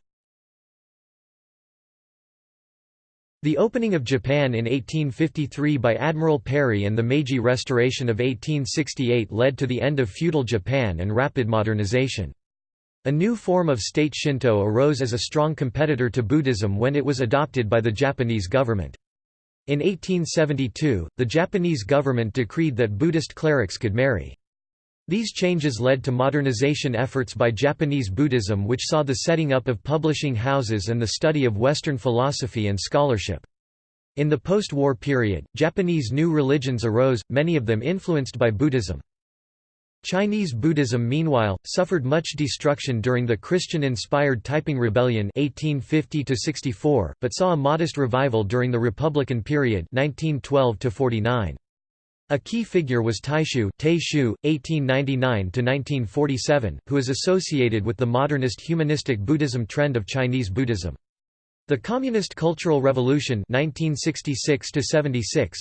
The opening of Japan in 1853 by Admiral Perry and the Meiji Restoration of 1868 led to the end of feudal Japan and rapid modernization. A new form of state Shinto arose as a strong competitor to Buddhism when it was adopted by the Japanese government. In 1872, the Japanese government decreed that Buddhist clerics could marry. These changes led to modernization efforts by Japanese Buddhism which saw the setting up of publishing houses and the study of Western philosophy and scholarship. In the post-war period, Japanese new religions arose, many of them influenced by Buddhism. Chinese Buddhism meanwhile, suffered much destruction during the Christian-inspired Taiping Rebellion 1850 but saw a modest revival during the Republican period 1912 -49. A key figure was Taixu, Taixu 1899–1947, who is associated with the modernist humanistic Buddhism trend of Chinese Buddhism. The Communist Cultural Revolution 1966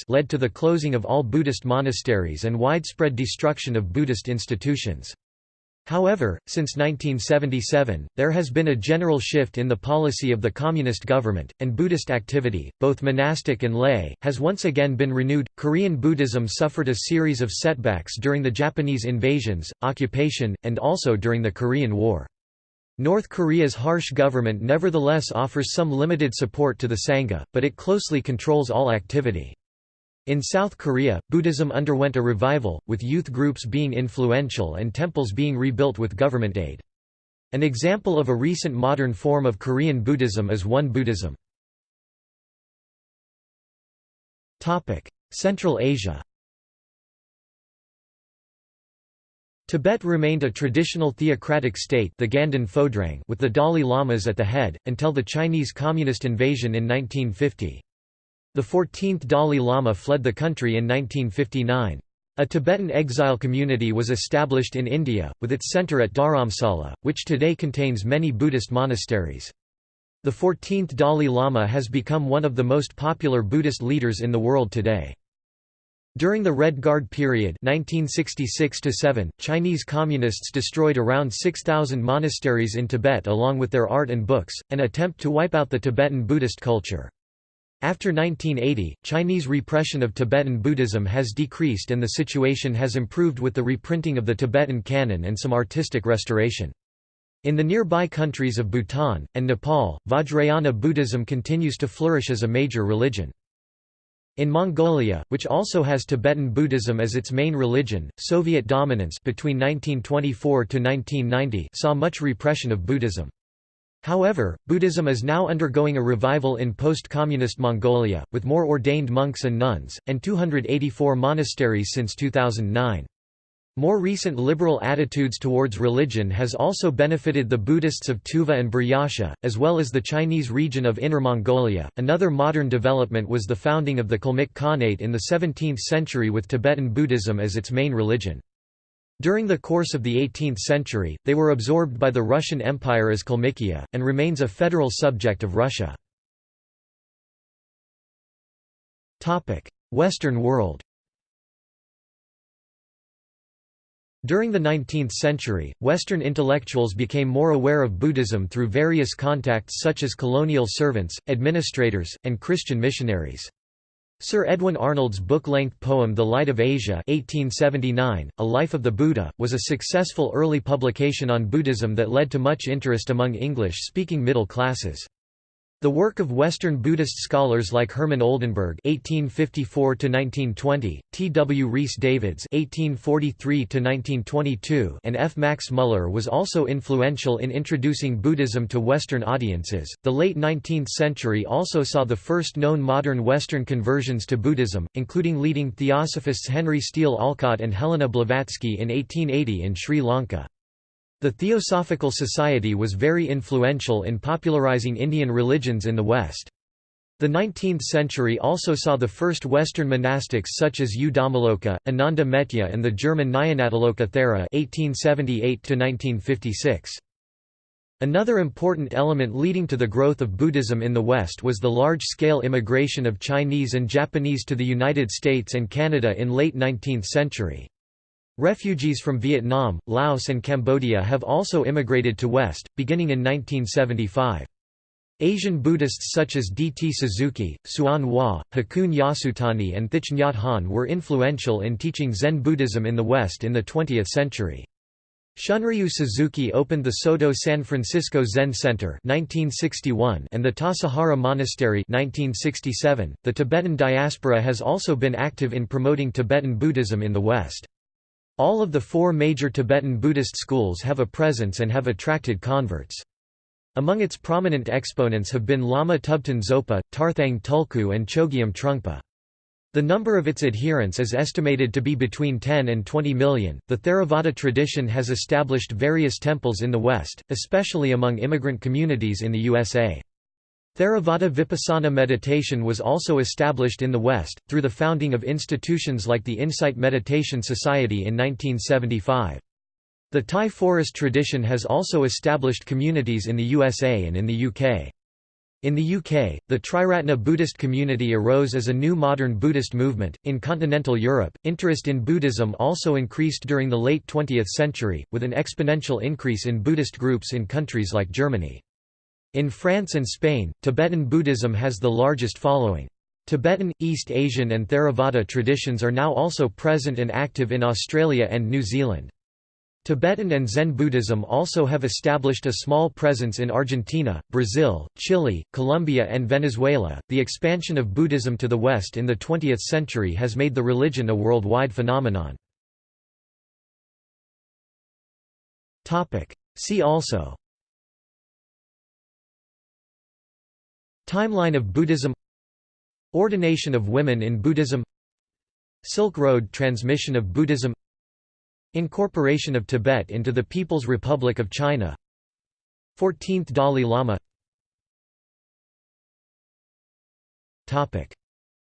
led to the closing of all Buddhist monasteries and widespread destruction of Buddhist institutions. However, since 1977, there has been a general shift in the policy of the Communist government, and Buddhist activity, both monastic and lay, has once again been renewed. Korean Buddhism suffered a series of setbacks during the Japanese invasions, occupation, and also during the Korean War. North Korea's harsh government nevertheless offers some limited support to the Sangha, but it closely controls all activity. In South Korea, Buddhism underwent a revival, with youth groups being influential and temples being rebuilt with government aid. An example of a recent modern form of Korean Buddhism is Won Buddhism. Central Asia Tibet remained a traditional theocratic state the Ganden Phodrang with the Dalai Lamas at the head, until the Chinese Communist invasion in 1950. The 14th Dalai Lama fled the country in 1959. A Tibetan exile community was established in India, with its centre at Dharamsala, which today contains many Buddhist monasteries. The 14th Dalai Lama has become one of the most popular Buddhist leaders in the world today. During the Red Guard period 1966 Chinese communists destroyed around 6,000 monasteries in Tibet along with their art and books, an attempt to wipe out the Tibetan Buddhist culture. After 1980, Chinese repression of Tibetan Buddhism has decreased and the situation has improved with the reprinting of the Tibetan canon and some artistic restoration. In the nearby countries of Bhutan, and Nepal, Vajrayana Buddhism continues to flourish as a major religion. In Mongolia, which also has Tibetan Buddhism as its main religion, Soviet dominance between 1924 to 1990 saw much repression of Buddhism. However, Buddhism is now undergoing a revival in post-communist Mongolia, with more ordained monks and nuns, and 284 monasteries since 2009. More recent liberal attitudes towards religion has also benefited the Buddhists of Tuva and Buryatia, as well as the Chinese region of Inner Mongolia. Another modern development was the founding of the Kalmyk Khanate in the 17th century with Tibetan Buddhism as its main religion. During the course of the 18th century, they were absorbed by the Russian Empire as Kalmykia, and remains a federal subject of Russia. Western world During the 19th century, Western intellectuals became more aware of Buddhism through various contacts such as colonial servants, administrators, and Christian missionaries. Sir Edwin Arnold's book-length poem The Light of Asia 1879, A Life of the Buddha, was a successful early publication on Buddhism that led to much interest among English-speaking middle classes. The work of Western Buddhist scholars like Herman Oldenberg (1854–1920), T. W. Rhys Davids (1843–1922), and F. Max Muller was also influential in introducing Buddhism to Western audiences. The late 19th century also saw the first known modern Western conversions to Buddhism, including leading theosophists Henry Steele Olcott and Helena Blavatsky in 1880 in Sri Lanka. The Theosophical Society was very influential in popularizing Indian religions in the West. The 19th century also saw the first Western monastics such as U Dhammaloka, Ananda Metteyya and the German Nyanatiloka Thera 1878 Another important element leading to the growth of Buddhism in the West was the large-scale immigration of Chinese and Japanese to the United States and Canada in late 19th century. Refugees from Vietnam, Laos and Cambodia have also immigrated to West, beginning in 1975. Asian Buddhists such as D. T. Suzuki, Hsuan Hua, Hakuun Yasutani and Thich Nhat Hanh were influential in teaching Zen Buddhism in the West in the 20th century. Shunryu Suzuki opened the Soto San Francisco Zen Center 1961 and the Tassajara Monastery 1967. .The Tibetan diaspora has also been active in promoting Tibetan Buddhism in the West. All of the four major Tibetan Buddhist schools have a presence and have attracted converts. Among its prominent exponents have been Lama Thubten Zopa, Tarthang Tulku and Chogyam Trungpa. The number of its adherents is estimated to be between 10 and 20 million. The Theravada tradition has established various temples in the West, especially among immigrant communities in the USA. Theravada Vipassana meditation was also established in the West, through the founding of institutions like the Insight Meditation Society in 1975. The Thai forest tradition has also established communities in the USA and in the UK. In the UK, the Triratna Buddhist community arose as a new modern Buddhist movement. In continental Europe, interest in Buddhism also increased during the late 20th century, with an exponential increase in Buddhist groups in countries like Germany. In France and Spain, Tibetan Buddhism has the largest following. Tibetan, East Asian and Theravada traditions are now also present and active in Australia and New Zealand. Tibetan and Zen Buddhism also have established a small presence in Argentina, Brazil, Chile, Colombia, and Venezuela. The expansion of Buddhism to the West in the 20th century has made the religion a worldwide phenomenon. Topic: See also Timeline of Buddhism Ordination of women in Buddhism Silk Road transmission of Buddhism Incorporation of Tibet into the People's Republic of China. 14th Dalai Lama.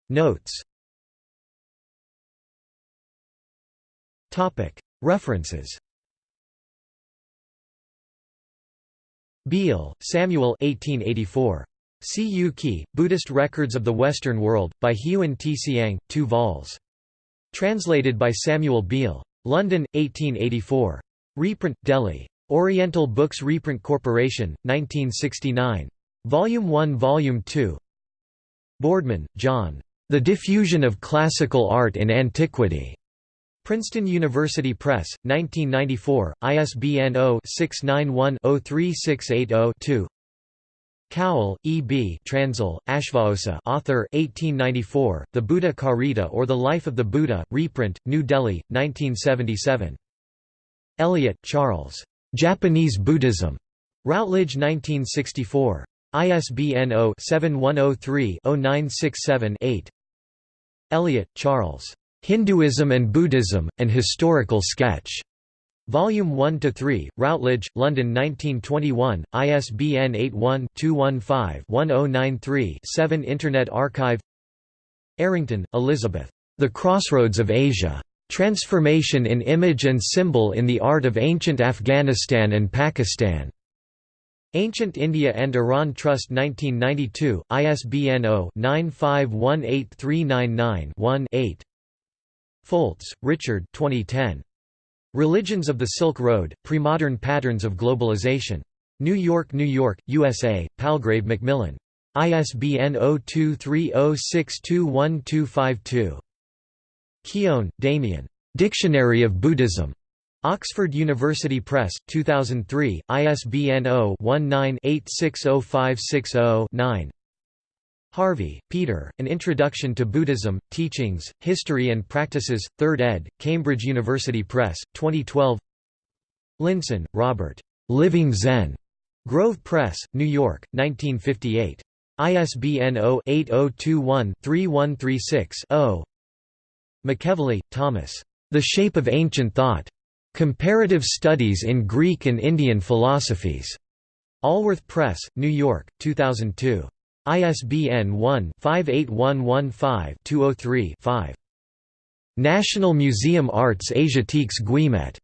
Notes. References. Beal, Samuel 1884. Si Yu Ki, Buddhist Records of the Western World, by Hiuen T. Siang, 2 vols. Translated by Samuel Beal. London, 1884. Reprint, Delhi. Oriental Books Reprint Corporation, 1969. Volume 1 Volume 2 Boardman, John. The Diffusion of Classical Art in Antiquity. Princeton University Press, 1994, ISBN 0-691-03680-2 Cowell, E. B. Transil, Ashvaghosha author 1894, The Buddha Carita or The Life of the Buddha, reprint, New Delhi, 1977. Eliot, Charles. Japanese Buddhism. Routledge 1964. ISBN 0-7103-0967-8 Eliot, Charles. Hinduism and Buddhism, An Historical Sketch. Volume 1 to 3, Routledge, London 1921, ISBN 81-215-1093-7 Internet Archive Errington, Elizabeth. The Crossroads of Asia. Transformation in Image and Symbol in the Art of Ancient Afghanistan and Pakistan. Ancient India and Iran Trust 1992, ISBN 0-9518399-1-8 Foltz, Richard 2010. Religions of the Silk Road, Premodern Patterns of Globalization. New York, New York, USA, Palgrave Macmillan. ISBN 0230621252. Keown, Damien. Dictionary of Buddhism. Oxford University Press, 2003, ISBN 0-19-860560-9 Harvey, Peter, An Introduction to Buddhism, Teachings, History and Practices, 3rd ed., Cambridge University Press, 2012 Linssen, Robert. Living Zen. Grove Press, New York, 1958. ISBN 0-8021-3136-0 McEvilley, Thomas. The Shape of Ancient Thought. Comparative Studies in Greek and Indian Philosophies. Allworth Press, New York, 2002. ISBN 1-58115-203-5. National Museum Arts Asiatiques Guimet.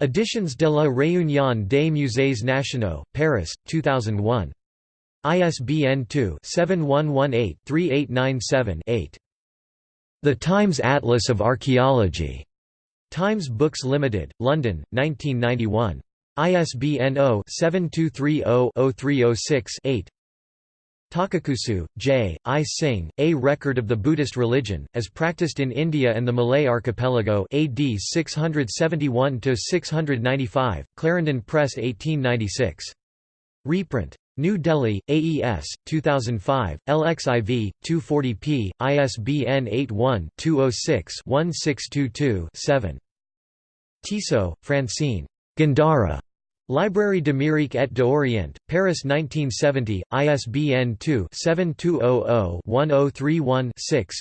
Editions de la Réunion des Musées Nationaux, Paris, 2001. ISBN 2-7118-3897-8. The Times Atlas of Archaeology. Times Books Limited, London, 1991. ISBN 0-7230-0306-8. Takakusu, J. I. Singh, A Record of the Buddhist Religion, as practiced in India and the Malay Archipelago AD 671–695, Clarendon Press 1896. Reprint. New Delhi, AES, 2005, LXIV, 240p, ISBN 81-206-1622-7. Tissot, Francine. Gandhara. Librairie d'Amérique et d'Orient, Paris 1970, ISBN 2-7200-1031-6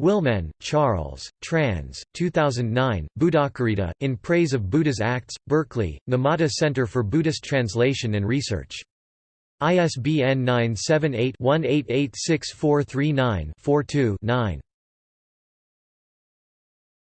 Willemen, Charles, trans. 2009, Buddhacarita, In Praise of Buddha's Acts, Berkeley, Numata Center for Buddhist Translation and Research. ISBN 978-18864394-2 9.